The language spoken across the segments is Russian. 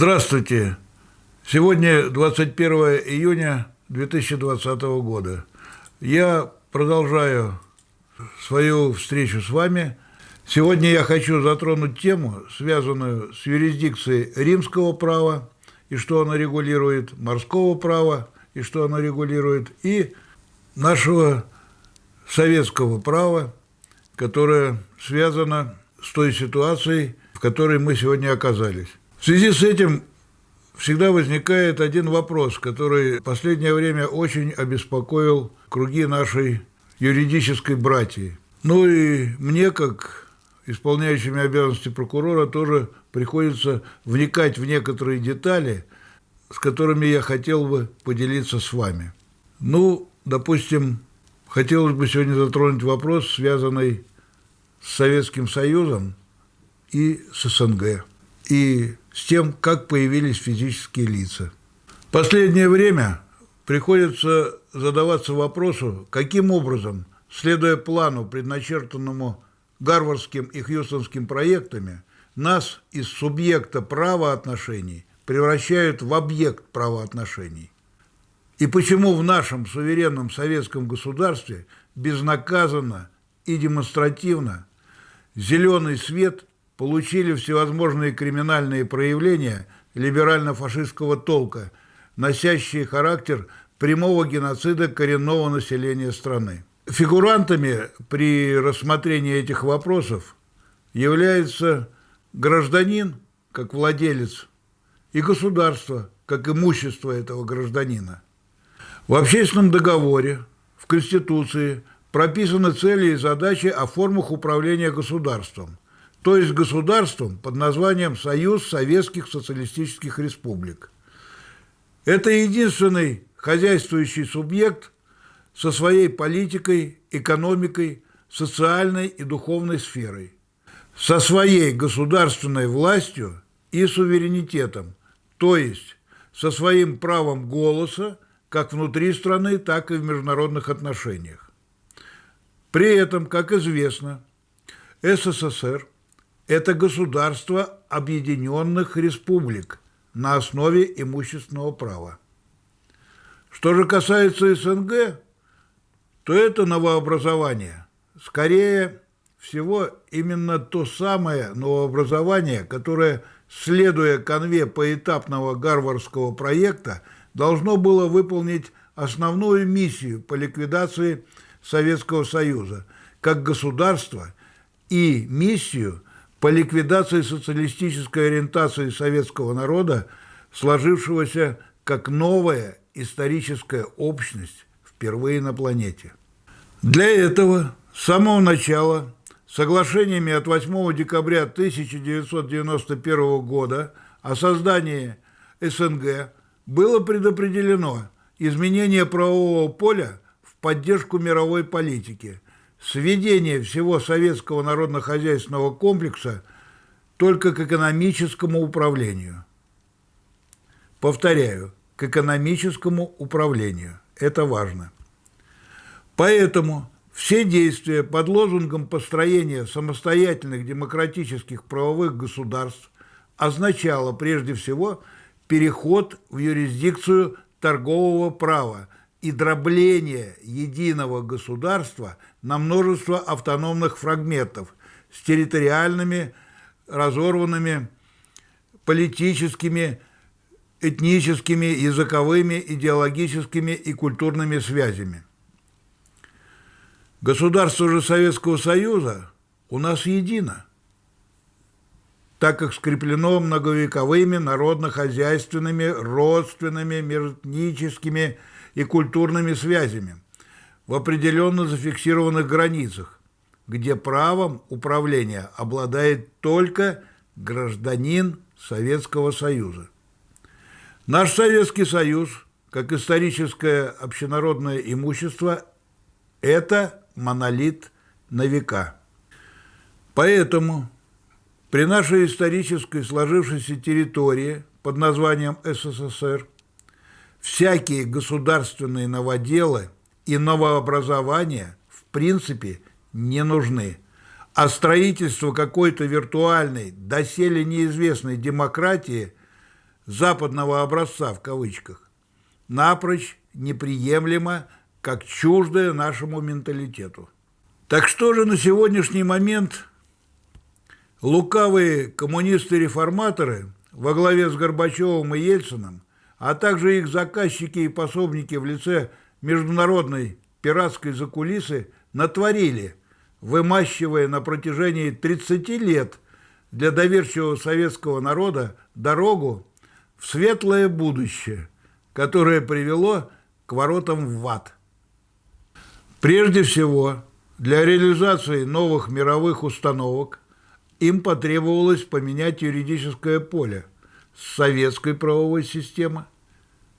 Здравствуйте. Сегодня 21 июня 2020 года. Я продолжаю свою встречу с вами. Сегодня я хочу затронуть тему, связанную с юрисдикцией римского права и что оно регулирует, морского права и что оно регулирует, и нашего советского права, которое связано с той ситуацией, в которой мы сегодня оказались. В связи с этим всегда возникает один вопрос, который в последнее время очень обеспокоил круги нашей юридической братьи. Ну и мне, как исполняющими обязанности прокурора, тоже приходится вникать в некоторые детали, с которыми я хотел бы поделиться с вами. Ну, допустим, хотелось бы сегодня затронуть вопрос, связанный с Советским Союзом и с СНГ и с тем, как появились физические лица. В последнее время приходится задаваться вопросу, каким образом, следуя плану, предначертанному Гарвардским и Хьюстонским проектами, нас из субъекта правоотношений превращают в объект правоотношений. И почему в нашем суверенном советском государстве безнаказанно и демонстративно зеленый свет получили всевозможные криминальные проявления либерально-фашистского толка, носящие характер прямого геноцида коренного населения страны. Фигурантами при рассмотрении этих вопросов является гражданин, как владелец, и государство, как имущество этого гражданина. В общественном договоре, в Конституции прописаны цели и задачи о формах управления государством – то есть государством под названием Союз Советских Социалистических Республик. Это единственный хозяйствующий субъект со своей политикой, экономикой, социальной и духовной сферой, со своей государственной властью и суверенитетом, то есть со своим правом голоса как внутри страны, так и в международных отношениях. При этом, как известно, СССР – это государство объединенных республик на основе имущественного права. Что же касается СНГ, то это новообразование. Скорее всего, именно то самое новообразование, которое, следуя конве поэтапного гарвардского проекта, должно было выполнить основную миссию по ликвидации Советского Союза как государства и миссию – по ликвидации социалистической ориентации советского народа, сложившегося как новая историческая общность впервые на планете. Для этого с самого начала соглашениями от 8 декабря 1991 года о создании СНГ было предопределено изменение правового поля в поддержку мировой политики – сведение всего советского народно-хозяйственного комплекса только к экономическому управлению. Повторяю, к экономическому управлению. Это важно. Поэтому все действия под лозунгом построения самостоятельных демократических правовых государств означало прежде всего переход в юрисдикцию торгового права и дробление единого государства на множество автономных фрагментов с территориальными, разорванными политическими, этническими, языковыми, идеологическими и культурными связями. Государство же Советского Союза у нас едино, так как скреплено многовековыми народно-хозяйственными, родственными, миротническими и культурными связями в определенно зафиксированных границах, где правом управления обладает только гражданин Советского Союза. Наш Советский Союз, как историческое общенародное имущество, это монолит на века. Поэтому при нашей исторической сложившейся территории под названием СССР – всякие государственные новоделы и новообразования в принципе не нужны. А строительство какой-то виртуальной, доселе неизвестной демократии западного образца в кавычках, напрочь неприемлемо, как чуждое нашему менталитету. Так что же на сегодняшний момент лукавые коммунисты-реформаторы во главе с Горбачевым и Ельцином, а также их заказчики и пособники в лице международной пиратской закулисы натворили, вымащивая на протяжении 30 лет для доверчивого советского народа дорогу в светлое будущее, которое привело к воротам в ад. Прежде всего, для реализации новых мировых установок им потребовалось поменять юридическое поле с советской правовой системы,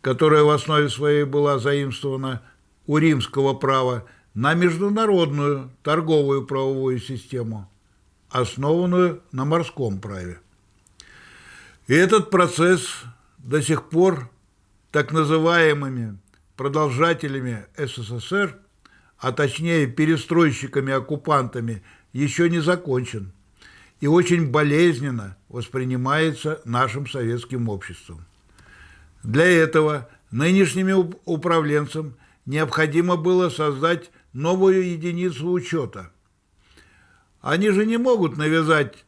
которая в основе своей была заимствована у римского права, на международную торговую правовую систему, основанную на морском праве. И этот процесс до сих пор так называемыми продолжателями СССР, а точнее перестройщиками-оккупантами, еще не закончен и очень болезненно воспринимается нашим советским обществом. Для этого нынешними управленцам необходимо было создать новую единицу учета. Они же не могут навязать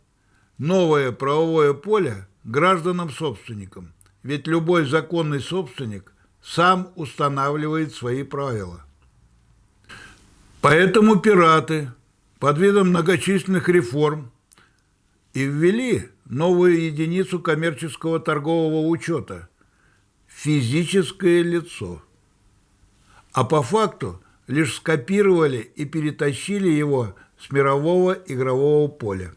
новое правовое поле гражданам-собственникам, ведь любой законный собственник сам устанавливает свои правила. Поэтому пираты под видом многочисленных реформ и ввели новую единицу коммерческого торгового учета – физическое лицо. А по факту лишь скопировали и перетащили его с мирового игрового поля.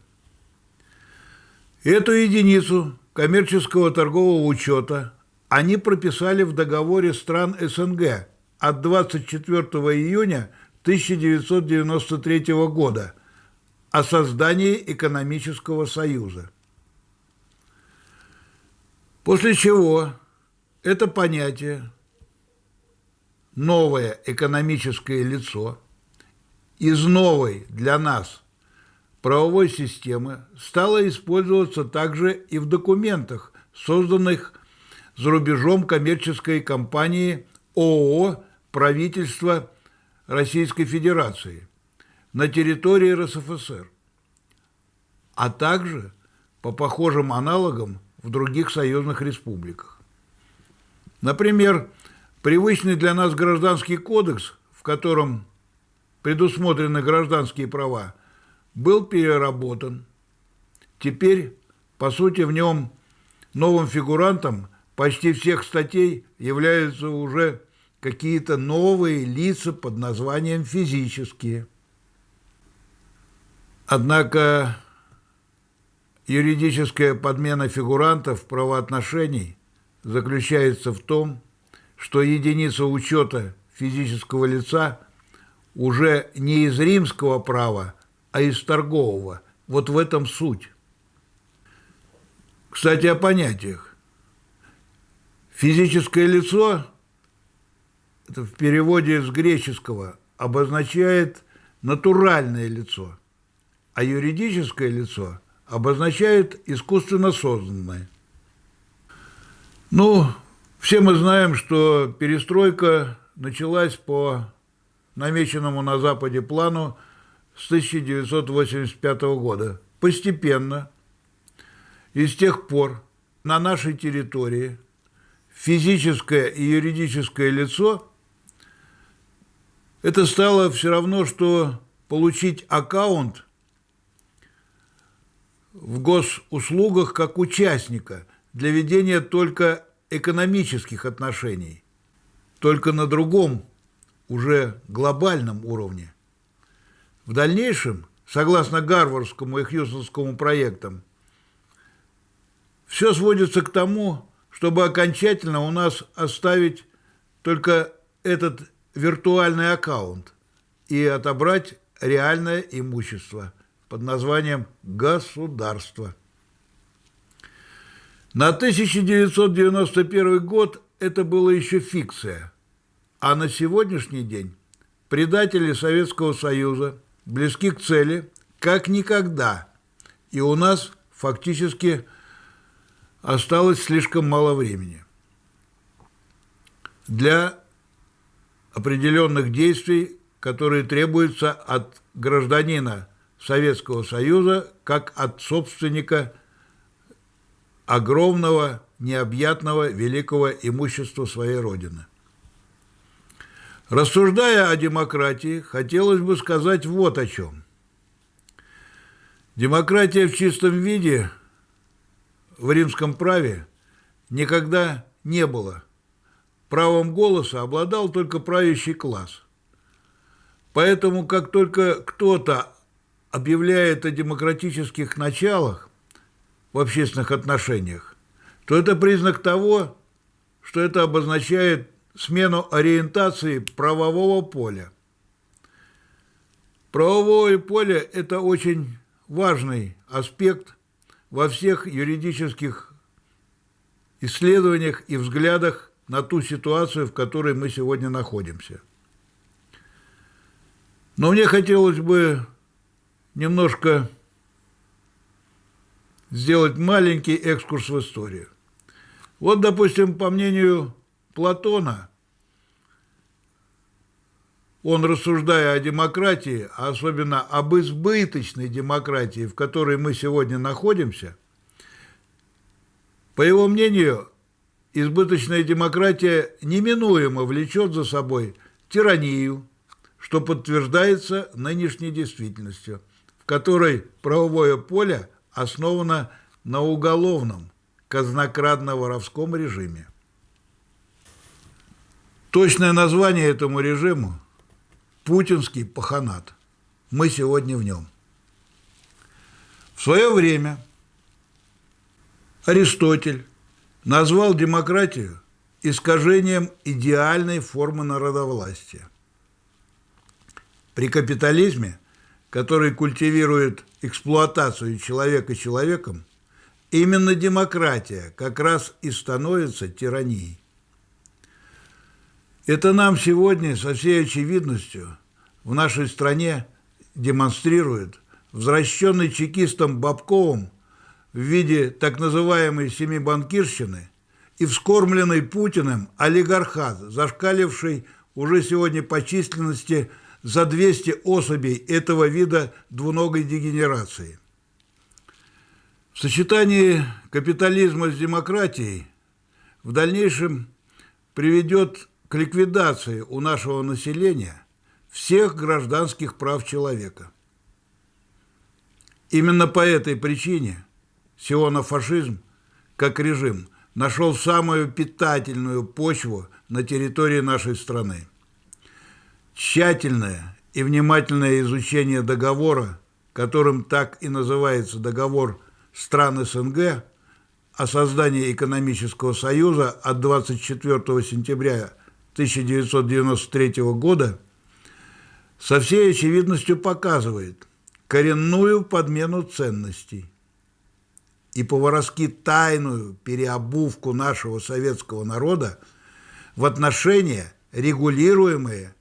Эту единицу коммерческого торгового учета они прописали в договоре стран СНГ от 24 июня 1993 года о создании экономического союза. После чего это понятие новое экономическое лицо из новой для нас правовой системы стало использоваться также и в документах, созданных за рубежом коммерческой компании ООО «Правительство Российской Федерации» на территории РСФСР, а также по похожим аналогам в других союзных республиках. Например, Привычный для нас гражданский кодекс, в котором предусмотрены гражданские права, был переработан. Теперь, по сути, в нем новым фигурантом почти всех статей являются уже какие-то новые лица под названием «физические». Однако юридическая подмена фигурантов правоотношений заключается в том, что единица учета физического лица уже не из римского права, а из торгового. Вот в этом суть. Кстати, о понятиях. Физическое лицо, это в переводе с греческого, обозначает натуральное лицо, а юридическое лицо обозначает искусственно созданное. Ну, все мы знаем, что перестройка началась по намеченному на Западе плану с 1985 года. Постепенно. И с тех пор на нашей территории физическое и юридическое лицо это стало все равно, что получить аккаунт в госуслугах как участника для ведения только экономических отношений, только на другом, уже глобальном уровне. В дальнейшем, согласно Гарвардскому и Хьюстонскому проектам, все сводится к тому, чтобы окончательно у нас оставить только этот виртуальный аккаунт и отобрать реальное имущество под названием «государство». На 1991 год это было еще фикция, а на сегодняшний день предатели Советского Союза близки к цели как никогда, и у нас фактически осталось слишком мало времени для определенных действий, которые требуются от гражданина Советского Союза как от собственника огромного, необъятного, великого имущества своей Родины. Рассуждая о демократии, хотелось бы сказать вот о чем. Демократия в чистом виде в римском праве никогда не было. Правом голоса обладал только правящий класс. Поэтому, как только кто-то объявляет о демократических началах в общественных отношениях, то это признак того, что это обозначает смену ориентации правового поля. Правовое поле – это очень важный аспект во всех юридических исследованиях и взглядах на ту ситуацию, в которой мы сегодня находимся. Но мне хотелось бы немножко сделать маленький экскурс в историю. Вот, допустим, по мнению Платона, он, рассуждая о демократии, а особенно об избыточной демократии, в которой мы сегодня находимся, по его мнению, избыточная демократия неминуемо влечет за собой тиранию, что подтверждается нынешней действительностью, в которой правовое поле основано на уголовном, казнокрадно-воровском режиме. Точное название этому режиму – путинский паханат. Мы сегодня в нем. В свое время Аристотель назвал демократию искажением идеальной формы народовластия. При капитализме, который культивирует эксплуатацию человека человеком, именно демократия как раз и становится тиранией. Это нам сегодня со всей очевидностью в нашей стране демонстрирует возвращенный чекистом Бабковым в виде так называемой семибанкирщины и вскормленный Путиным олигархат, зашкаливший уже сегодня по численности за 200 особей этого вида двуногой дегенерации. В сочетании капитализма с демократией в дальнейшем приведет к ликвидации у нашего населения всех гражданских прав человека. Именно по этой причине сионофашизм, как режим, нашел самую питательную почву на территории нашей страны. Тщательное и внимательное изучение договора, которым так и называется договор стран СНГ о создании экономического союза от 24 сентября 1993 года со всей очевидностью показывает коренную подмену ценностей и по-воровски тайную переобувку нашего советского народа в отношения, регулируемые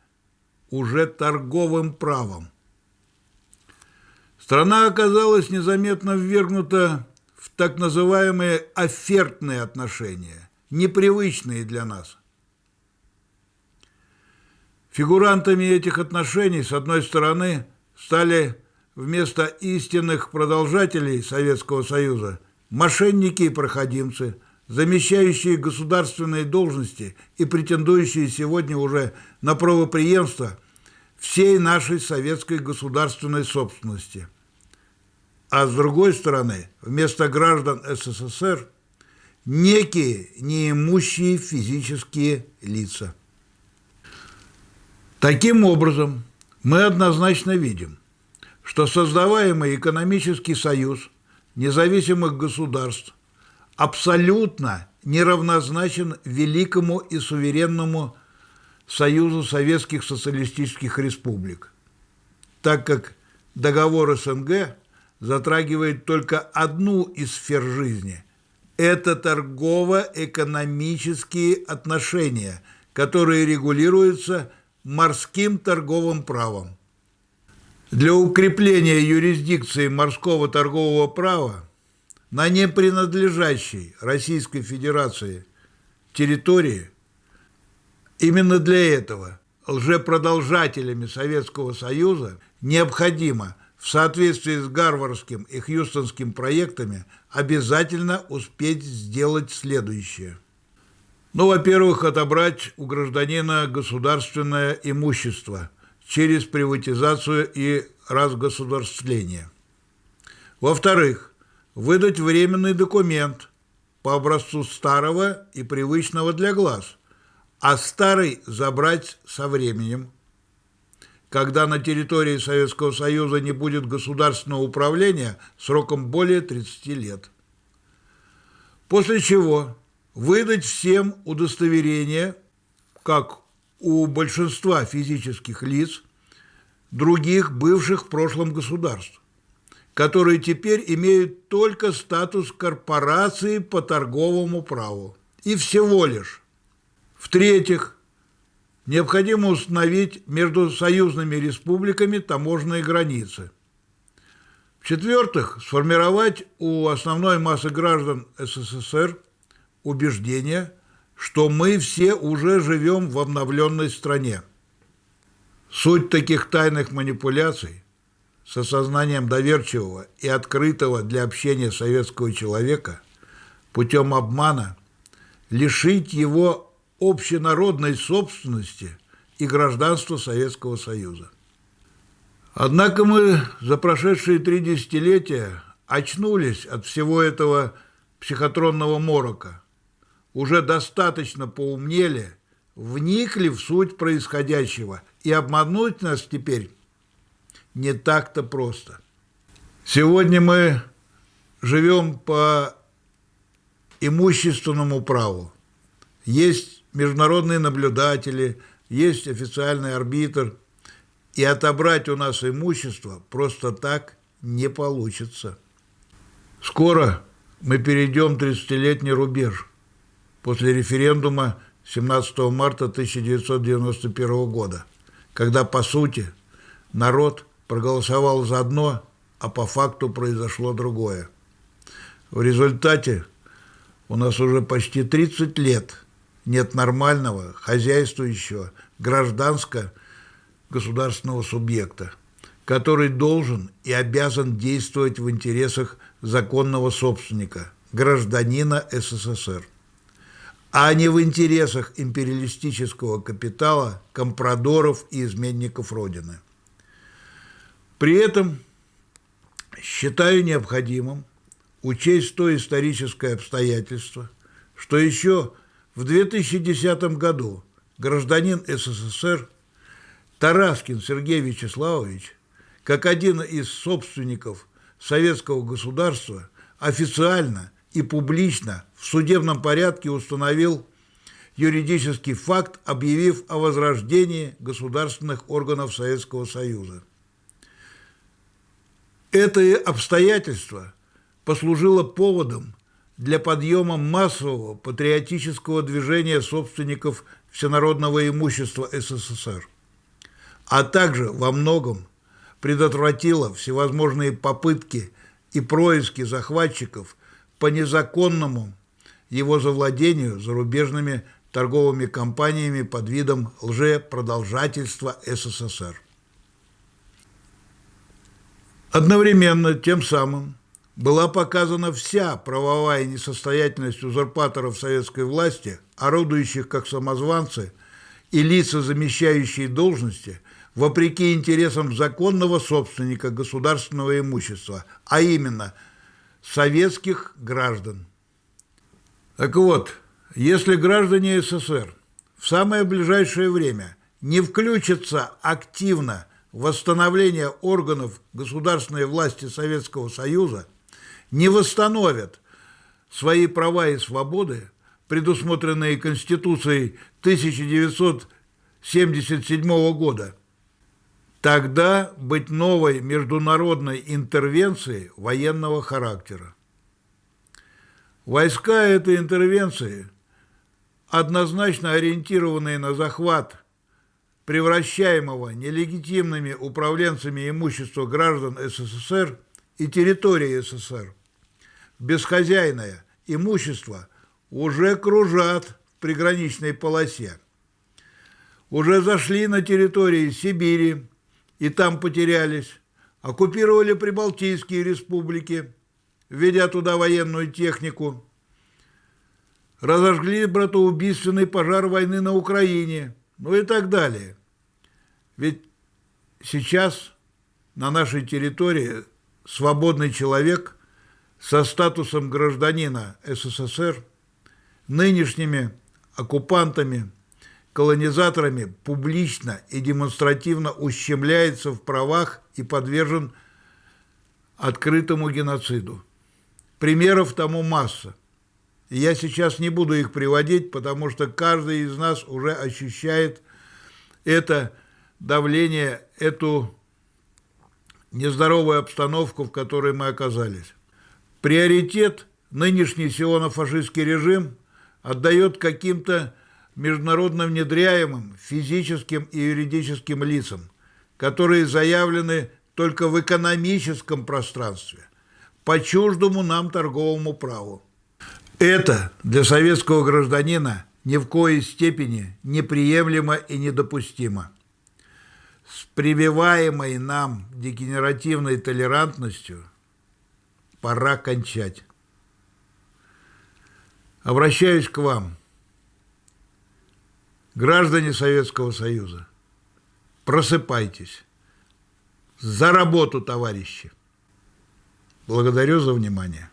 уже торговым правом. Страна оказалась незаметно ввергнута в так называемые офертные отношения, непривычные для нас. Фигурантами этих отношений, с одной стороны, стали вместо истинных продолжателей Советского Союза мошенники и проходимцы, замещающие государственные должности и претендующие сегодня уже на правоприемство всей нашей советской государственной собственности. А с другой стороны, вместо граждан СССР некие неимущие физические лица – Таким образом, мы однозначно видим, что создаваемый экономический союз независимых государств абсолютно неравнозначен великому и суверенному Союзу Советских Социалистических Республик, так как договор СНГ затрагивает только одну из сфер жизни – это торгово-экономические отношения, которые регулируются – морским торговым правом. Для укрепления юрисдикции морского торгового права на непринадлежащей Российской Федерации территории, именно для этого лжепродолжателями Советского Союза необходимо в соответствии с Гарвардским и Хьюстонским проектами обязательно успеть сделать следующее. Ну, во-первых, отобрать у гражданина государственное имущество через приватизацию и разгосударствление. Во-вторых, выдать временный документ по образцу старого и привычного для глаз, а старый забрать со временем. Когда на территории Советского Союза не будет государственного управления сроком более 30 лет. После чего выдать всем удостоверение, как у большинства физических лиц, других бывших в прошлом государств, которые теперь имеют только статус корпорации по торговому праву. И всего лишь. В-третьих, необходимо установить между союзными республиками таможенные границы. В-четвертых, сформировать у основной массы граждан СССР – убеждение, что мы все уже живем в обновленной стране. Суть таких тайных манипуляций с осознанием доверчивого и открытого для общения советского человека путем обмана лишить его общенародной собственности и гражданства Советского Союза. Однако мы за прошедшие три десятилетия очнулись от всего этого психотронного морока уже достаточно поумнели, вникли в суть происходящего, и обмануть нас теперь не так-то просто. Сегодня мы живем по имущественному праву. Есть международные наблюдатели, есть официальный арбитр, и отобрать у нас имущество просто так не получится. Скоро мы перейдем 30-летний рубеж – после референдума 17 марта 1991 года, когда, по сути, народ проголосовал за одно, а по факту произошло другое. В результате у нас уже почти 30 лет нет нормального, хозяйствующего, гражданско-государственного субъекта, который должен и обязан действовать в интересах законного собственника, гражданина СССР а не в интересах империалистического капитала, компрадоров и изменников Родины. При этом считаю необходимым учесть то историческое обстоятельство, что еще в 2010 году гражданин СССР Тараскин Сергей Вячеславович, как один из собственников советского государства, официально и публично в судебном порядке установил юридический факт, объявив о возрождении государственных органов Советского Союза. Это обстоятельство послужило поводом для подъема массового патриотического движения собственников всенародного имущества СССР, а также во многом предотвратило всевозможные попытки и происки захватчиков по незаконному его завладению зарубежными торговыми компаниями под видом лжепродолжательства СССР. Одновременно тем самым была показана вся правовая несостоятельность узурпаторов советской власти, орудующих как самозванцы и лица, замещающие должности, вопреки интересам законного собственника государственного имущества, а именно советских граждан. Так вот, если граждане СССР в самое ближайшее время не включатся активно в восстановление органов государственной власти Советского Союза, не восстановят свои права и свободы, предусмотренные Конституцией 1977 года, тогда быть новой международной интервенцией военного характера. Войска этой интервенции, однозначно ориентированные на захват превращаемого нелегитимными управленцами имущества граждан СССР и территории СССР, бесхозяйное имущество уже кружат в приграничной полосе. Уже зашли на территории Сибири и там потерялись, оккупировали Прибалтийские республики, введя туда военную технику, разожгли братоубийственный пожар войны на Украине, ну и так далее. Ведь сейчас на нашей территории свободный человек со статусом гражданина СССР нынешними оккупантами, колонизаторами публично и демонстративно ущемляется в правах и подвержен открытому геноциду. Примеров тому масса. И я сейчас не буду их приводить, потому что каждый из нас уже ощущает это давление, эту нездоровую обстановку, в которой мы оказались. Приоритет нынешний сионо-фашистский режим отдает каким-то международно внедряемым физическим и юридическим лицам, которые заявлены только в экономическом пространстве, по чуждому нам торговому праву. Это для советского гражданина ни в коей степени неприемлемо и недопустимо. С прививаемой нам дегенеративной толерантностью пора кончать. Обращаюсь к вам, граждане Советского Союза, просыпайтесь. За работу, товарищи! Благодарю за внимание.